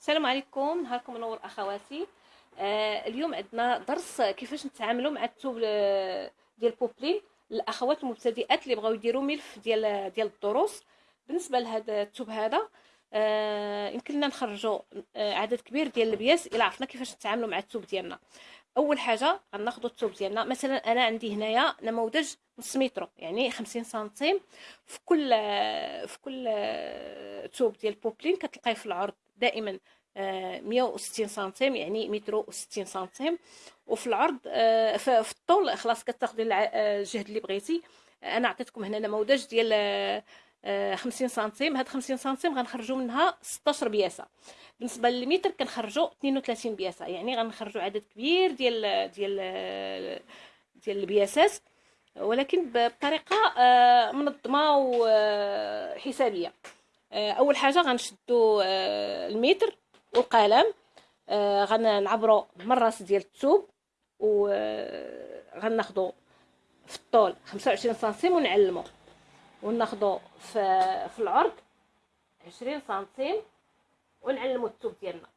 السلام عليكم نهاركم منور أخواتي. آه اليوم عندنا درس كيفاش نتعاملوا مع الثوب آه، ديال بوبلين الأخوات المبتدئات اللي بغاو يديروا ملف ديال ديال الدروس. بالنسبة لهذا الثوب هذا آه يمكن لنا نخرجوا آه عدد كبير ديال البياس الا عرفنا كيفاش نتعاملوا مع الثوب ديالنا. أول حاجة غناخذوا الثوب ديالنا. مثلا أنا عندي هنايا نموذج نص متر يعني 50 سنتيم. في كل في كل ثوب ديال بوبلين كتلقاي في العرض دائما. 160 سنتيم يعني متر و 60 سنتيم. وفي العرض آه، في الطول خلاص كتاخذي الجهد اللي بغيتي. أنا عطيتكم هنا نموذج ديال 50 آه، سنتيم. هاد 50 سنتيم غنخرجوا منها 16 بياسة. بالنسبة للمتر كنخرجوا 32 بياسة. يعني غنخرجوا عدد كبير ديال ديال ديال البياسات. ولكن بطريقة آه، منظمة وحسابيه أول حاجة غنشدوا المتر. والقلم غنعبروا من الراس ديال الثوب و غناخذوا في الطول 25 سنتيم ونعلمو. وناخذوا في في العرض 20 سنتيم ونعلمو الثوب ديالنا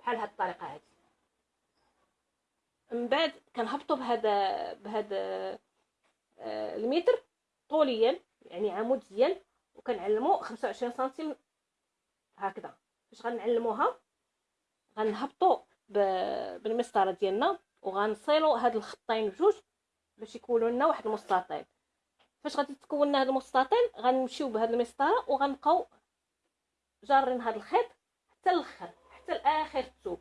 بحال هاد الطريقة هادي. من بعد كنهبطوا بهذا بهذا آه، المتر طوليا يعني عموديا وكنعلمو 25 سنتيم هكذا. فاش غنعلموها؟ غنهبطوا بالمسطرة ديالنا وغنصيلوا هاد الخطين بجوج باش يكونوا لنا واحد المستطيل فاش غادي تكون لنا هاد المستطيل غنمشيو بهاد المسطرة وغنبقاو جارين هاد الخيط حتى الأخر حتى لاخر الثوب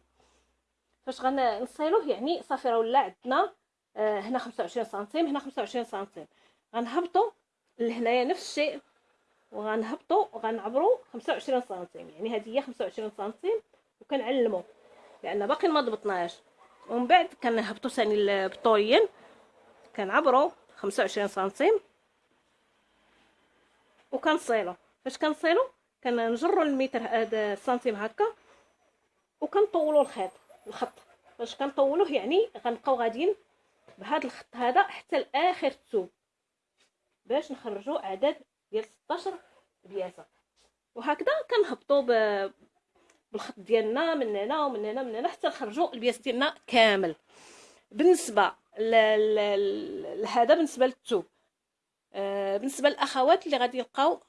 فاش غنصيلوه يعني صافي راه ولا عندنا آه هنا 25 سنتيم هنا 25 سنتيم. غنهبطوا لهنايا نفس الشيء. وغنهبطوا وغنعبروا 25 سنتيم. يعني هذه هي 25 سنتيم وكنعلموا لأن باقي ما ضبطناهاش ومن بعد كنهبطوا ثاني البطوليين كنعبروا 25 سنتيم. وكنصيلو. فاش كنصيلو؟ كنجروا المتر هذا سنتيم هكا وكنطولوا الخيط الخط. فاش كنطولوه يعني غنبقاو غاديين بهذا الخط هذا حتى لآخر الثوب باش نخرجوا عدد ديال 16 بياسه وهكذا كنهبطوا بالخط ديالنا من هنا ومن هنا من هنا حتى نخرجوا البياس ديالنا كامل. بالنسبة لهذا بالنسبة للثوب آه بالنسبة للأخوات اللي غادي يلقاو